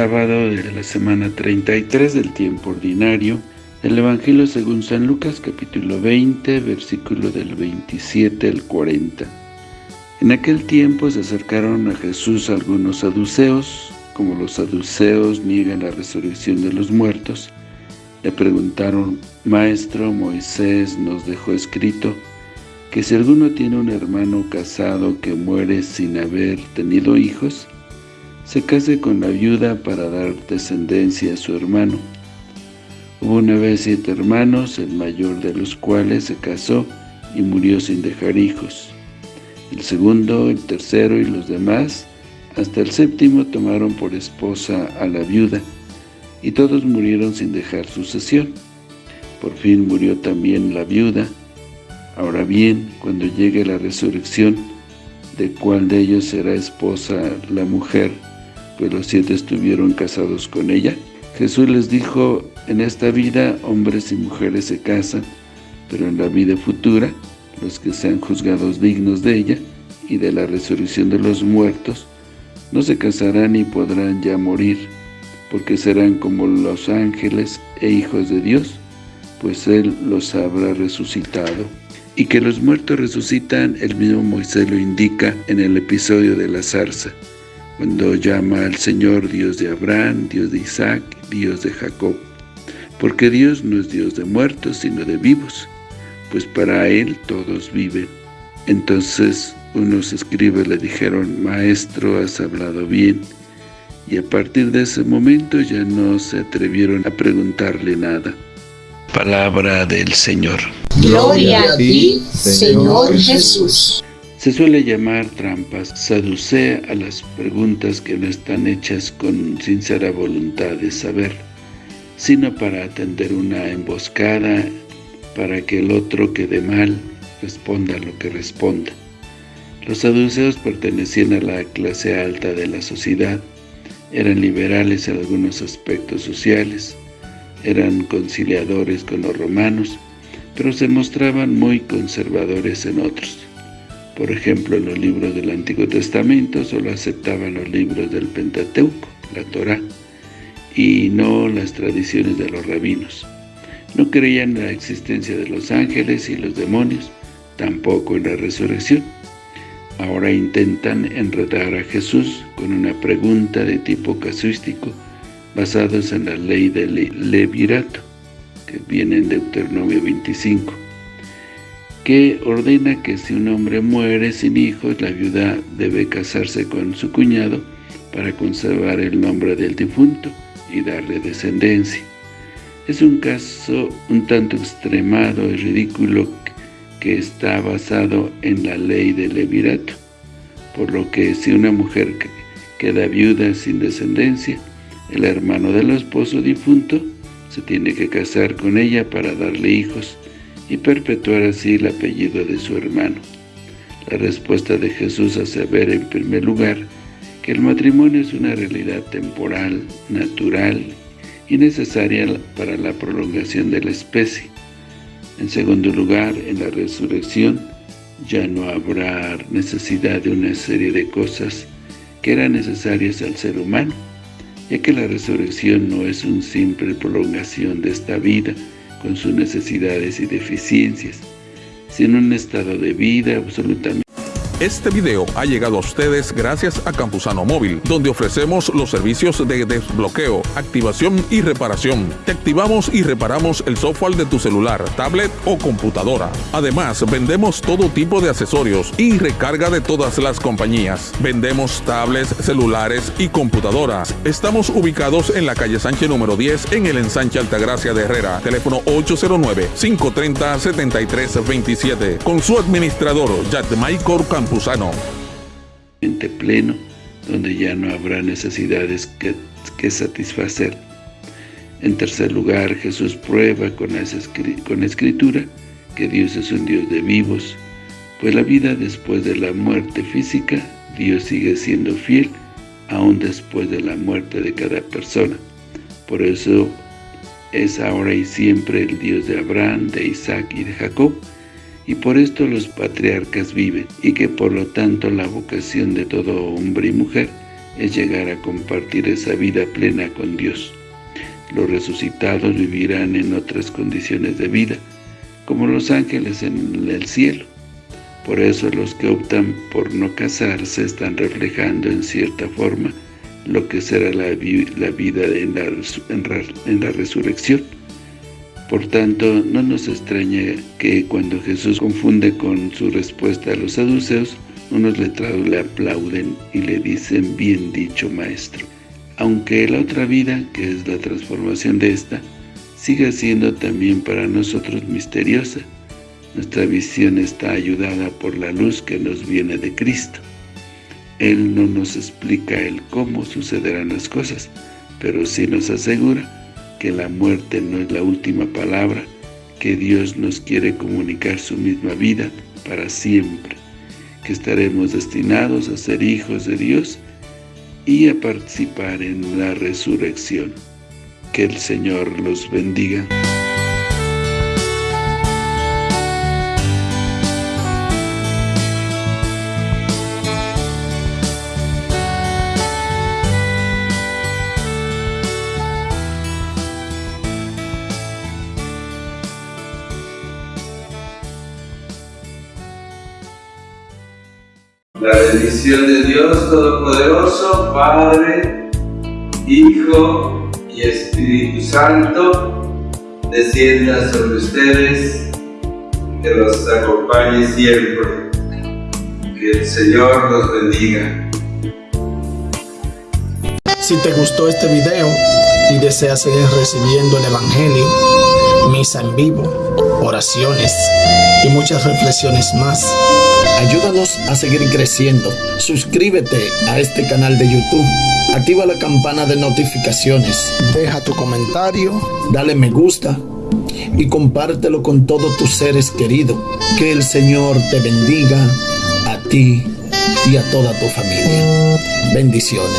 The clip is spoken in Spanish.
sábado de la semana 33 del tiempo ordinario del Evangelio según San Lucas capítulo 20, versículo del 27 al 40. En aquel tiempo se acercaron a Jesús algunos saduceos, como los saduceos niegan la resurrección de los muertos, le preguntaron, Maestro, Moisés nos dejó escrito que si alguno tiene un hermano casado que muere sin haber tenido hijos, se case con la viuda para dar descendencia a su hermano. Hubo una vez siete hermanos, el mayor de los cuales se casó y murió sin dejar hijos. El segundo, el tercero y los demás, hasta el séptimo tomaron por esposa a la viuda, y todos murieron sin dejar sucesión. Por fin murió también la viuda. Ahora bien, cuando llegue la resurrección, ¿de cuál de ellos será esposa la mujer? Los siete estuvieron casados con ella. Jesús les dijo, en esta vida hombres y mujeres se casan, pero en la vida futura, los que sean juzgados dignos de ella y de la resurrección de los muertos, no se casarán ni podrán ya morir, porque serán como los ángeles e hijos de Dios, pues Él los habrá resucitado. Y que los muertos resucitan, el mismo Moisés lo indica en el episodio de la zarza, cuando llama al Señor Dios de Abraham, Dios de Isaac, Dios de Jacob. Porque Dios no es Dios de muertos, sino de vivos, pues para Él todos viven. Entonces unos escribas le dijeron, Maestro, has hablado bien, y a partir de ese momento ya no se atrevieron a preguntarle nada. Palabra del Señor. Gloria a ti, Señor Jesús. Se suele llamar trampas, saducea a las preguntas que no están hechas con sincera voluntad de saber, sino para atender una emboscada para que el otro quede mal, responda lo que responda. Los saduceos pertenecían a la clase alta de la sociedad, eran liberales en algunos aspectos sociales, eran conciliadores con los romanos, pero se mostraban muy conservadores en otros. Por ejemplo, en los libros del Antiguo Testamento solo aceptaban los libros del Pentateuco, la Torá, y no las tradiciones de los rabinos. No creían en la existencia de los ángeles y los demonios, tampoco en la resurrección. Ahora intentan enredar a Jesús con una pregunta de tipo casuístico basados en la ley del levirato, que viene en Deuteronomio 25, que ordena que si un hombre muere sin hijos, la viuda debe casarse con su cuñado para conservar el nombre del difunto y darle descendencia. Es un caso un tanto extremado y ridículo que está basado en la ley del levirato, por lo que si una mujer queda viuda sin descendencia, el hermano del esposo difunto se tiene que casar con ella para darle hijos y perpetuar así el apellido de su hermano. La respuesta de Jesús hace ver en primer lugar que el matrimonio es una realidad temporal, natural y necesaria para la prolongación de la especie, en segundo lugar, en la resurrección ya no habrá necesidad de una serie de cosas que eran necesarias al ser humano, ya que la resurrección no es una simple prolongación de esta vida con sus necesidades y deficiencias, sino un estado de vida absolutamente este video ha llegado a ustedes gracias a Campusano Móvil, donde ofrecemos los servicios de desbloqueo, activación y reparación. Te activamos y reparamos el software de tu celular, tablet o computadora. Además, vendemos todo tipo de accesorios y recarga de todas las compañías. Vendemos tablets, celulares y computadoras. Estamos ubicados en la calle Sánchez número 10 en el ensanche Altagracia de Herrera. Teléfono 809-530-7327. Con su administrador, Michael Campusano pleno, donde ya no habrá necesidades que, que satisfacer. En tercer lugar, Jesús prueba con con la Escritura que Dios es un Dios de vivos, pues la vida después de la muerte física, Dios sigue siendo fiel, aún después de la muerte de cada persona. Por eso es ahora y siempre el Dios de Abraham, de Isaac y de Jacob, y por esto los patriarcas viven, y que por lo tanto la vocación de todo hombre y mujer es llegar a compartir esa vida plena con Dios. Los resucitados vivirán en otras condiciones de vida, como los ángeles en el cielo. Por eso los que optan por no casarse están reflejando en cierta forma lo que será la, vida en la, resurrección. Por tanto, no nos extraña que cuando Jesús confunde con su respuesta a los saduceos, unos letrados le aplauden y le dicen, bien dicho, maestro. Aunque la otra vida, que es la transformación de esta, sigue siendo también para nosotros misteriosa. Nuestra visión está ayudada por la luz que nos viene de Cristo. Él no nos explica el cómo sucederán las cosas, pero sí nos asegura que la muerte no es la última palabra, que Dios nos quiere comunicar su misma vida para siempre, que estaremos destinados a ser hijos de Dios y a participar en la resurrección. Que el Señor los bendiga. La bendición de Dios Todopoderoso, Padre, Hijo y Espíritu Santo, descienda sobre ustedes, que los acompañe siempre. Que el Señor los bendiga. Si te gustó este video y deseas seguir recibiendo el Evangelio, misa en vivo, oraciones y muchas reflexiones más, Ayúdanos a seguir creciendo. Suscríbete a este canal de YouTube. Activa la campana de notificaciones. Deja tu comentario. Dale me gusta. Y compártelo con todos tus seres queridos. Que el Señor te bendiga a ti y a toda tu familia. Bendiciones.